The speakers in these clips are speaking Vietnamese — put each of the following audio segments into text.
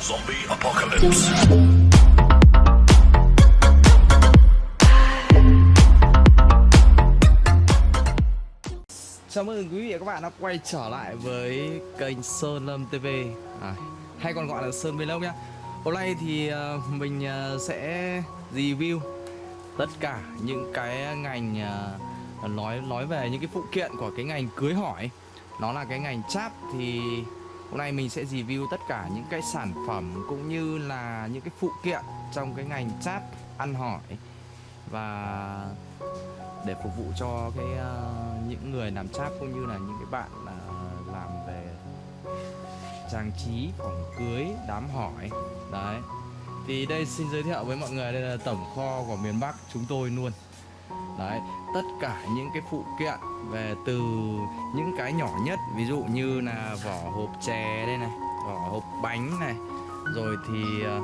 Zombie apocalypse. Chào mừng quý vị và các bạn đã quay trở lại với kênh Sơn Lâm TV à, Hay còn gọi là Sơn Vlog nhé Hôm nay thì ờ, mình ờ, sẽ review tất cả những cái ngành ờ, nói nói về những cái phụ kiện của cái ngành cưới hỏi. Nó là cái ngành cháp thì hôm nay mình sẽ review tất cả những cái sản phẩm cũng như là những cái phụ kiện trong cái ngành chat ăn hỏi. Và để phục vụ cho cái uh, những người làm chat cũng như là những cái bạn uh, làm về trang trí phòng cưới đám hỏi. Đấy. Thì đây xin giới thiệu với mọi người đây là tổng kho của miền Bắc chúng tôi luôn. Đấy tất cả những cái phụ kiện về từ những cái nhỏ nhất ví dụ như là vỏ hộp chè đây này vỏ hộp bánh này rồi thì uh,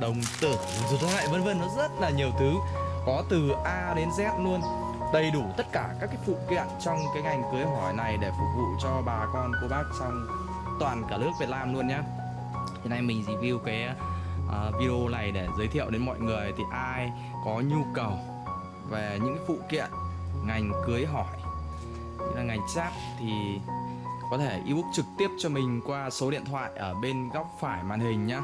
đồng tử rồi lại vân vân nó rất là nhiều thứ có từ A đến Z luôn đầy đủ tất cả các cái phụ kiện trong cái ngành cưới hỏi này để phục vụ cho bà con cô bác trong toàn cả nước Việt Nam luôn nhá. Hiện nay mình review cái uh, video này để giới thiệu đến mọi người thì ai có nhu cầu về những phụ kiện ngành cưới hỏi. Như là ngành giáp thì có thể ebook trực tiếp cho mình qua số điện thoại ở bên góc phải màn hình nhá.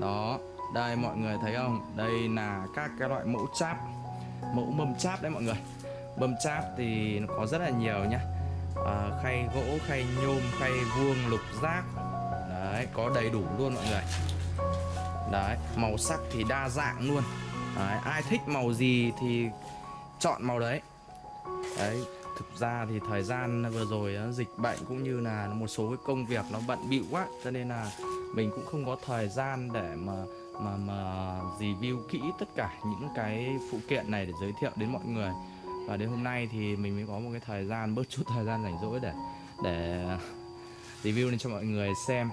Đó, đây mọi người thấy không? Đây là các cái loại mẫu cháp Mẫu mâm cháp đấy mọi người. Mâm cháp thì nó có rất là nhiều nhá. À, Khay gỗ, khay nhôm, khay vuông, lục giác. Đấy, có đầy đủ luôn mọi người. Đấy, màu sắc thì đa dạng luôn. Đấy, ai thích màu gì thì chọn màu đấy. Đấy, thực ra thì thời gian vừa rồi dịch bệnh cũng như là một số cái công việc nó bận bịu quá cho nên là mình cũng không có thời gian để mà mà mà review kỹ tất cả những cái phụ kiện này để giới thiệu đến mọi người. Và đến hôm nay thì mình mới có một cái thời gian bớt chút thời gian rảnh rỗi để để review lên cho mọi người xem.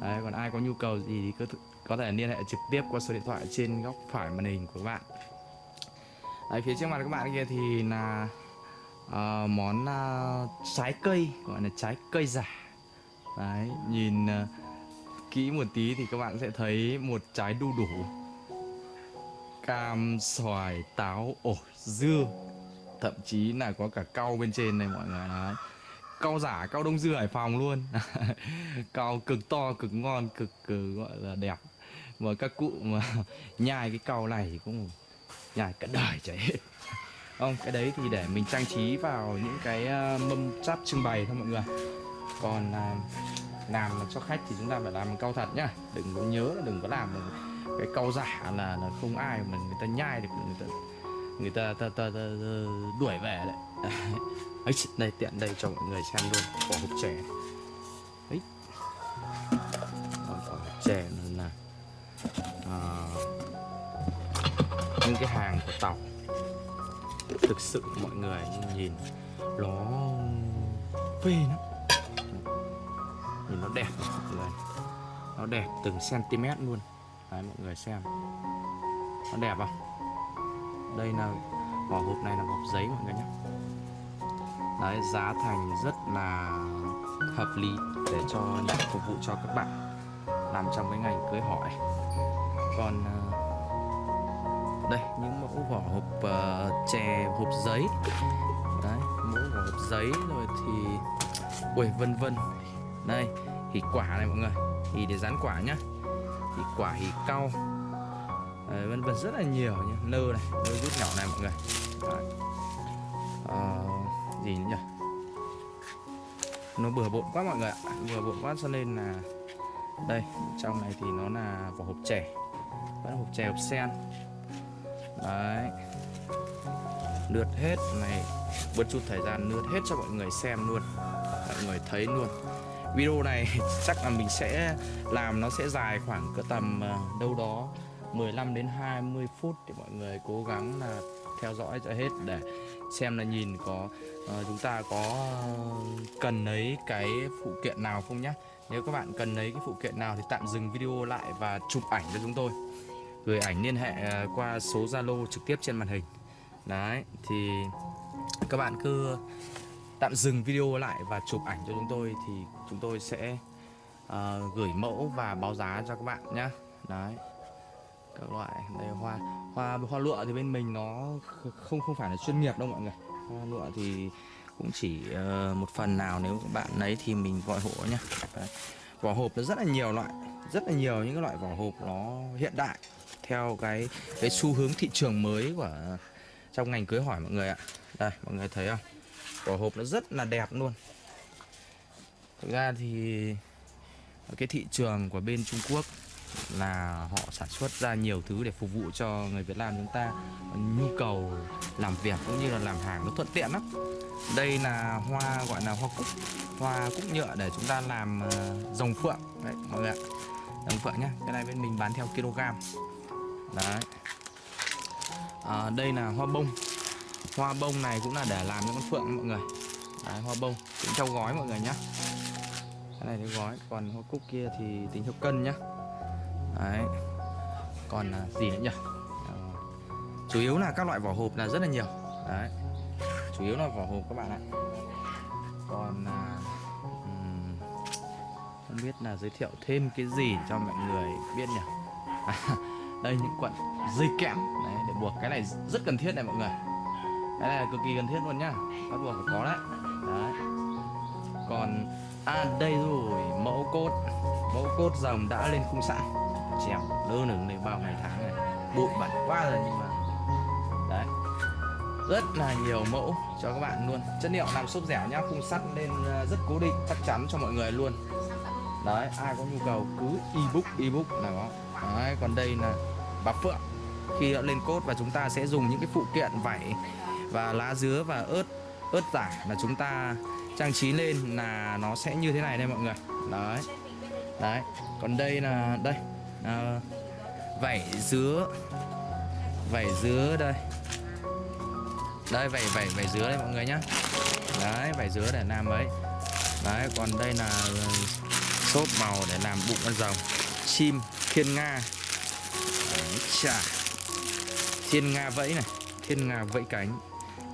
Đấy, còn ai có nhu cầu gì thì cứ có thể liên hệ trực tiếp qua số điện thoại trên góc phải màn hình của các bạn. Đấy, phía trước mặt các bạn kia thì là uh, món uh, trái cây gọi là trái cây giả. Đấy, nhìn uh, kỹ một tí thì các bạn sẽ thấy một trái đu đủ. Cam xoài táo ổi dưa. Thậm chí là có cả cau bên trên này mọi người đấy. Cau giả cau đông dưa hải phòng luôn. Cau cực to cực ngon cực, cực gọi là đẹp mà các cụ mà nhai cái cầu này thì cũng nhai cả đời chảy hết. Không cái đấy thì để mình trang trí vào những cái ờ, mâm chắp trưng bày thôi mọi người còn ờ, làm cho khách thì chúng ta phải làm cao thật nhá. Đừng có nhớ đừng có làm cái câu giả là, là không ai mà người ta nhai được người ta người ta, ta, ta, ta, ta đuổi về đấy. Ấy đây tiện đây cho mọi người xem luôn. Vỏ hộp chè. Ấy. Vỏ hộp chè uh, những cái hàng của tàu. Thực sự mọi người nhìn nó phê lắm. Nhìn nó đẹp mọi người. Nó đẹp từng cm luôn. Đấy mọi người xem. Nó đẹp không? Đây là vỏ hộp này là hộp giấy mọi người nhé. Đấy giá thành rất là hợp lý để cho phục vụ cho các bạn làm trong cái ngành cưới hỏi. Còn ờ, đây những mẫu vỏ hộp uh, chè hộp giấy. Đấy mẫu vỏ hộp giấy rồi thì ui vân vân. Đây hỉ quả này mọi người. Hỉ để dán quả nhá. Hỉ quả hỉ cau. Đấy, vân vân rất là nhiều nhá. Nơ này nơ rút nhỏ này mọi người. Đấy. Ờ, gì nhỉ? Nó bừa bộn quá mọi người ạ. Bừa bộn quá cho nên là đây trong này thì nó là vỏ hộp chè. Vẫn hộp chè hộp sen. Đấy. Lượt hết này bớt chút thời gian lượt hết cho mọi người xem luôn. Mọi người thấy luôn. Video này chắc là mình sẽ làm nó sẽ dài khoảng cỡ tầm ờ, đâu đó 15 đến 20 phút thì mọi người cố gắng là theo dõi cho hết để xem là nhìn có uh, chúng ta có ờ, cần lấy cái phụ kiện nào không nhé nếu các bạn cần lấy cái phụ kiện nào thì tạm dừng video lại và chụp ảnh cho chúng tôi. Gửi ảnh liên hệ à, qua số Zalo trực tiếp trên màn hình. Đấy thì các bạn cứ tạm dừng video lại và chụp ảnh cho chúng tôi thì chúng tôi sẽ uh, gửi mẫu và báo giá cho các bạn nhé đấy các loại đây hoa hoa hoa lụa thì bên mình nó không không phải là chuyên nghiệp đâu mọi người. Hoa lụa thì cũng chỉ uh, một phần nào nếu các bạn lấy thì mình gọi hộ nhá. Đấy. vỏ hộp nó rất là nhiều loại rất là nhiều những cái loại vỏ hộp nó hiện đại theo cái cái xu hướng thị trường mới của trong ngành cưới hỏi mọi người ạ. Đây mọi người thấy không? Vỏ hộp nó rất là đẹp luôn. Thực ra thì cái thị trường của bên Trung Quốc là họ sản xuất ra nhiều thứ để phục vụ cho người Việt Nam chúng ta. Nhu cầu làm việc cũng như là làm hàng nó thuận tiện lắm. Đây là hoa gọi là hoa cúc hoa cúc nhựa để chúng ta làm ờ, rồng phượng. Đấy mọi người ạ. Rồng phượng nhá cái này bên mình bán theo kg. Đấy. À, đây là hoa bông. Hoa bông này cũng là để làm những con phượng mọi người. Đấy, hoa bông tính theo gói mọi người nhá. Cái này theo gói còn hoa cúc kia thì tính theo cân nhá đấy. Còn à, gì nữa nhỉ? Ờ, chủ yếu là các loại vỏ hộp là rất là nhiều. Đấy. Chủ yếu là vỏ hộp các bạn ạ. Còn à, không biết là giới thiệu thêm cái gì cho mọi người biết nhỉ? À, đây những quận dây kẽm. Đấy để buộc cái này rất cần thiết này mọi người. Cái này là cực kỳ cần thiết luôn nhá. Bắt buộc phải có đấy. Đấy. Còn à đây rồi mẫu cốt. Mẫu cốt rồng đã lên khung sẵn treo lơ lửng đây bao ngày tháng này. Bụi bẩn quá rồi nhưng mà đấy. Rất là nhiều mẫu cho các bạn luôn. Chất liệu làm xốp dẻo nhá, khung sắt lên ờ, rất cố định, chắc chắn cho mọi người luôn. Đấy, ai có nhu cầu cứ ebook ebook là có. Đấy, còn đây là bà phượng. Khi đã lên cốt và chúng ta sẽ dùng những cái phụ kiện vảy và lá dứa và ớt ớt giả là chúng ta trang trí lên là nó sẽ như thế này đây mọi người. Đấy. Đấy. Còn đây là đây à, vảy dứa. Vảy dứa đây. Đây vảy vảy vảy dứa đây mọi người nhá. Đấy vảy dứa để làm ấy. Đấy còn đây là ờ, xốp màu để làm bụng con rồng. Chim thiên nga. Đấy, chà. Thiên nga vẫy này thiên nga vẫy cánh.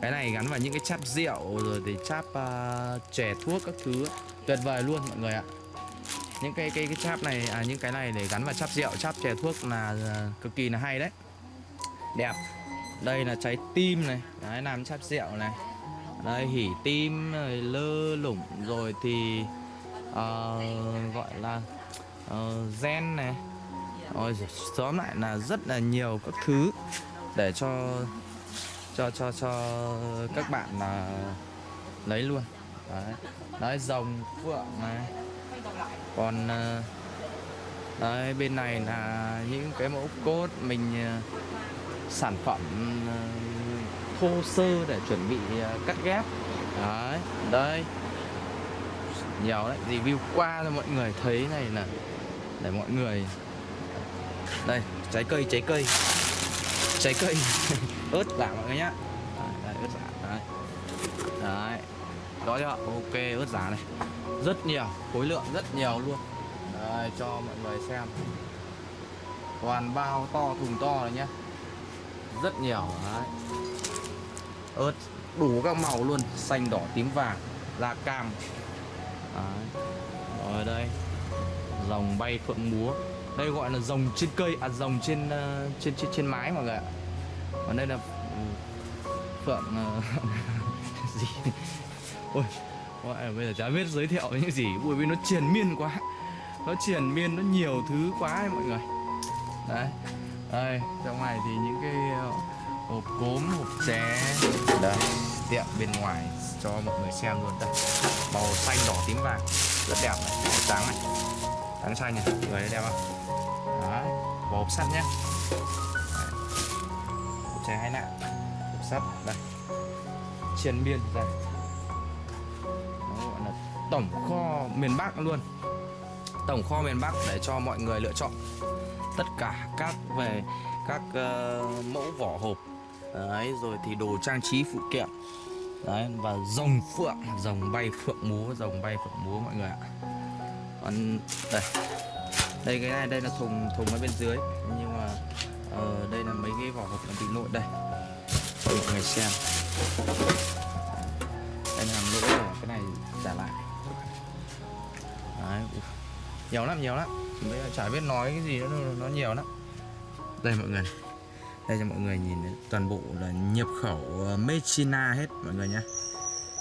Cái này gắn vào những cái cháp rượu rồi thì cháp uh, chè thuốc các thứ. Tuyệt vời luôn mọi người ạ những cái cái cái cháp này à những cái này để gắn vào cháp rượu cháp chè thuốc là à, cực kỳ là hay đấy. Đẹp. Đây là trái tim này đấy làm cháp rượu này. Đây hỉ tim rồi lơ lủng rồi thì uh, gọi là uh, gen này. Rồi tóm lại là rất là nhiều các thứ để cho cho cho cho các bạn là lấy luôn. Đấy. Đấy rồng phượng này còn ờ, đấy bên này là những cái mẫu cốt mình ờ, sản phẩm ờ, thô sơ để chuẩn bị cắt ghép. Đấy đây. Nhiều đấy review qua cho mọi người thấy này là để mọi người đây trái cây trái cây. Trái cây. Ớt giả mọi người nhá. Đấy, ớt giả đấy. Đấy đó chưa? Ok ớt giả này rất nhiều, khối lượng rất nhiều luôn. Đây, cho mọi người xem. Toàn bao to, thùng to này nhé rất nhiều, đấy. Ớt, đủ các màu luôn. Xanh, đỏ, tím, vàng, da cam. Đấy. rồi đây. Rồng bay phượng múa. Đây gọi là rồng trên cây à rồng trên ờ, trên trên trên mái mọi người ạ. Còn đây là ừ, phượng ờ, gì? Ôi là bây giờ chả biết giới thiệu những gì bởi vì nó triền miên quá. Nó triền miên nó nhiều thứ quá ấy, mọi người. Đấy đây trong này thì những cái ờ, hộp cốm hộp chén đây. Tiệm bên ngoài cho mọi người xem luôn đây. Màu xanh đỏ tím vàng. Rất đẹp này trắng này. Trắng xanh này người thấy đẹp không? Đấy và hộp sắt nhé Đấy. hộp chén hai nạ. Hộp sắt đây. Triền miên là tổng kho miền Bắc luôn. Tổng kho miền Bắc để cho mọi người lựa chọn. Tất cả các về các uh, mẫu vỏ hộp. Đấy rồi thì đồ trang trí phụ kiện. Đấy và rồng phượng rồng bay phượng múa rồng bay phượng múa mọi người ạ. Còn đây đây cái này đây là thùng thùng ở bên dưới. Nhưng mà uh, đây là mấy cái vỏ hộp làm bị nội đây. Cho mọi người xem. Đây là nội lỗi đấy nhiều lắm nhiều lắm. Bây giờ chả biết nói cái gì nữa nó nhiều lắm. Đây mọi người đây cho mọi người nhìn đấy. toàn bộ là nhập khẩu ờ, Mechina hết mọi người nhé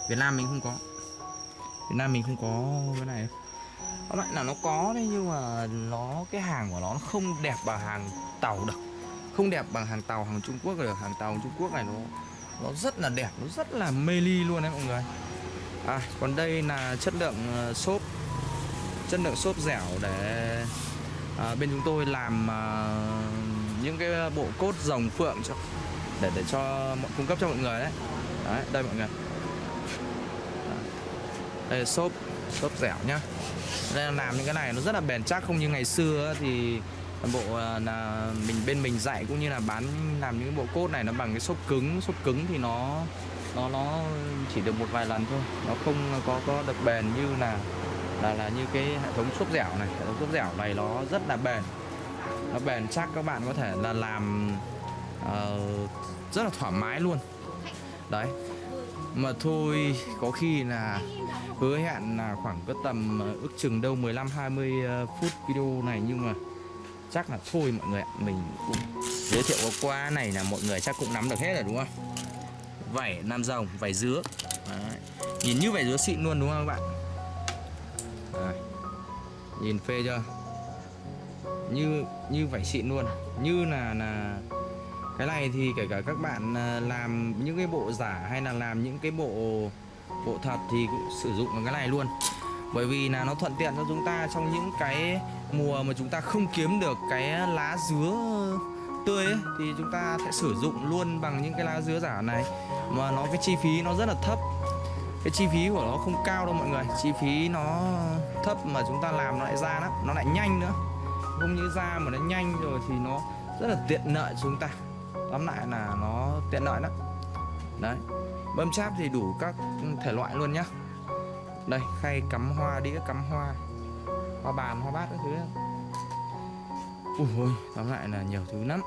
Việt Nam mình không có. Việt Nam mình không có cái này. Có lại là nó có đấy nhưng mà nó cái hàng của nó không đẹp bằng hàng tàu được. Không đẹp bằng hàng tàu hàng Trung Quốc được hàng tàu Trung Quốc này nó nó rất là đẹp nó rất là mê ly luôn đấy mọi người. À còn đây là chất lượng ờ, xốp chất lượng xốp dẻo để à, bên chúng tôi làm à, những cái bộ cốt rồng phượng cho để để cho mọi cung cấp cho mọi người đấy. Đấy đây mọi người. Đây là xốp xốp dẻo nhá. Đây là làm những cái này nó rất là bền chắc không như ngày xưa thì bộ à, là mình bên mình dạy cũng như là bán làm những bộ cốt này nó bằng cái xốp cứng. Xốp cứng thì nó nó nó chỉ được một vài lần thôi. Nó không có có được bền như là là là như cái hệ thống xốp dẻo này. Hệ thống xốp dẻo này nó rất là bền. Nó bền chắc các bạn có thể là làm uh, rất là thoải mái luôn. Đấy. Mà thôi có khi là hứa hẹn là khoảng có tầm ờ, ước chừng đâu 15 20 ờ, phút video này. Nhưng mà chắc là thôi mọi người ạ mình cũng giới thiệu qua này là mọi người chắc cũng nắm được hết rồi đúng không? Vảy nam rồng vảy dứa. Đấy. nhìn như vảy dứa xịn luôn đúng không các bạn? Nhìn phê chưa? Như như vảy xịn luôn à? như là là cái này thì kể cả các bạn à, làm những cái bộ giả hay là làm những cái bộ bộ thật thì cũng sử dụng cái này luôn. Bởi vì là nó thuận tiện cho chúng ta trong những cái mùa mà chúng ta không kiếm được cái lá dứa tươi ấy, thì chúng ta sẽ sử dụng luôn bằng những cái lá dứa giả này. Mà nó cái chi phí nó rất là thấp cái chi phí của nó không cao đâu mọi người. Chi phí nó thấp mà chúng ta làm nó lại ra lắm. Nó lại nhanh nữa. Không như ra mà nó nhanh rồi thì nó rất là tiện lợi chúng ta. Tóm lại là nó tiện lợi lắm. Đấy. Bơm cháp thì đủ các thể loại luôn nhá. Đây khay cắm hoa đĩa cắm hoa. Hoa bàn hoa bát các thứ. Ui ôi tóm lại là nhiều thứ lắm.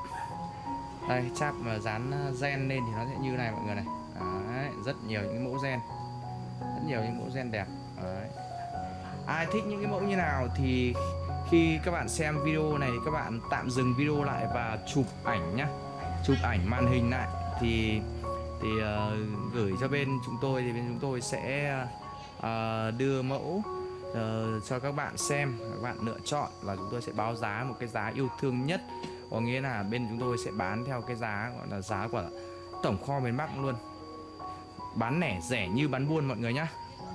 Đây cháp mà dán ờ, gen lên thì nó sẽ như này mọi người này. Đấy, rất nhiều những mẫu gen rất nhiều những mẫu gen đẹp. Đấy. ai thích những cái mẫu như nào thì khi các bạn xem video này các bạn tạm dừng video lại và chụp ảnh nhá. Chụp ảnh màn hình lại. Thì thì uh, gửi cho bên chúng tôi thì bên chúng tôi sẽ uh, đưa mẫu uh, cho các bạn xem. Các bạn lựa chọn và chúng tôi sẽ báo giá một cái giá yêu thương nhất. Có nghĩa là bên chúng tôi sẽ bán theo cái giá gọi là giá của tổng kho miền Bắc luôn bán lẻ rẻ như bán buôn mọi người nhá.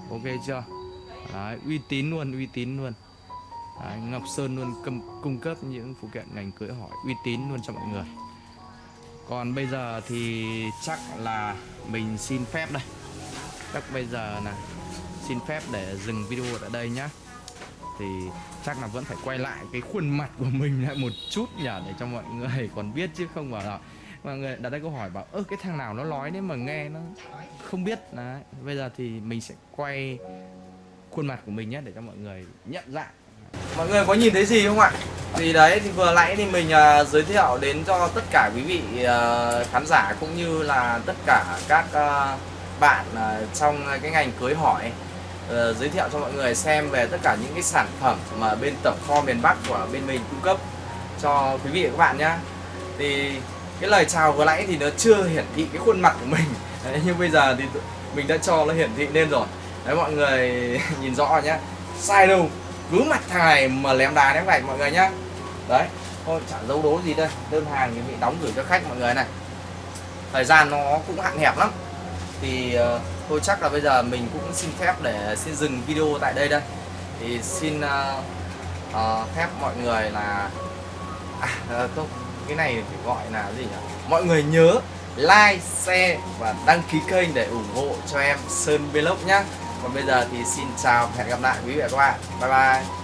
Ok chưa? Đấy, uy tín luôn uy tín luôn. Đấy, Ngọc Sơn luôn cung, cung cấp những phụ kiện ngành cưới hỏi uy tín luôn cho mọi người. Còn bây giờ thì chắc là mình xin phép đây. Chắc bây giờ là xin phép để dừng video tại đây nhá. Thì chắc là vẫn phải quay lại cái khuôn mặt của mình lại một chút nhỉ để cho mọi người còn biết chứ không bảo là mọi người đặt ra câu hỏi bảo ơ cái thằng nào nó nói đấy mà nghe nó không biết? Đấy bây giờ thì mình sẽ quay khuôn mặt của mình nhé để cho mọi người nhận dạng mọi người có nhìn thấy gì không ạ? Thì đấy thì vừa nãy thì mình uh, giới thiệu đến cho tất cả quý vị uh, khán giả cũng như là tất cả các uh, bạn uh, trong cái ngành cưới hỏi uh, giới thiệu cho mọi người xem về tất cả những cái sản phẩm mà bên tổng kho miền Bắc của bên mình cung cấp cho quý vị và các bạn nhé. Thì cái lời chào vừa nãy thì nó chưa hiển thị cái khuôn mặt của mình. Đấy, nhưng bây giờ thì mình đã cho nó hiển thị lên rồi. Đấy mọi người nhìn rõ nhé sai đâu? Cứ mặt thằng này mà lém đá ném gạch mọi người nhá. Đấy thôi chẳng dấu đố gì đây. Đơn hàng thì bị đóng gửi cho khách mọi người này. Thời gian nó cũng hạn hẹp lắm. Thì uh, thôi chắc là bây giờ mình cũng xin phép để xin dừng video tại đây đây. Thì xin uh, uh, phép mọi người là à, không cái này phải gọi là gì nhỉ? Mọi người nhớ like, share và đăng ký kênh để ủng hộ cho em Sơn Vlog nhá. Còn bây giờ thì xin chào và hẹn gặp lại quý vị và các bạn. Bye bye.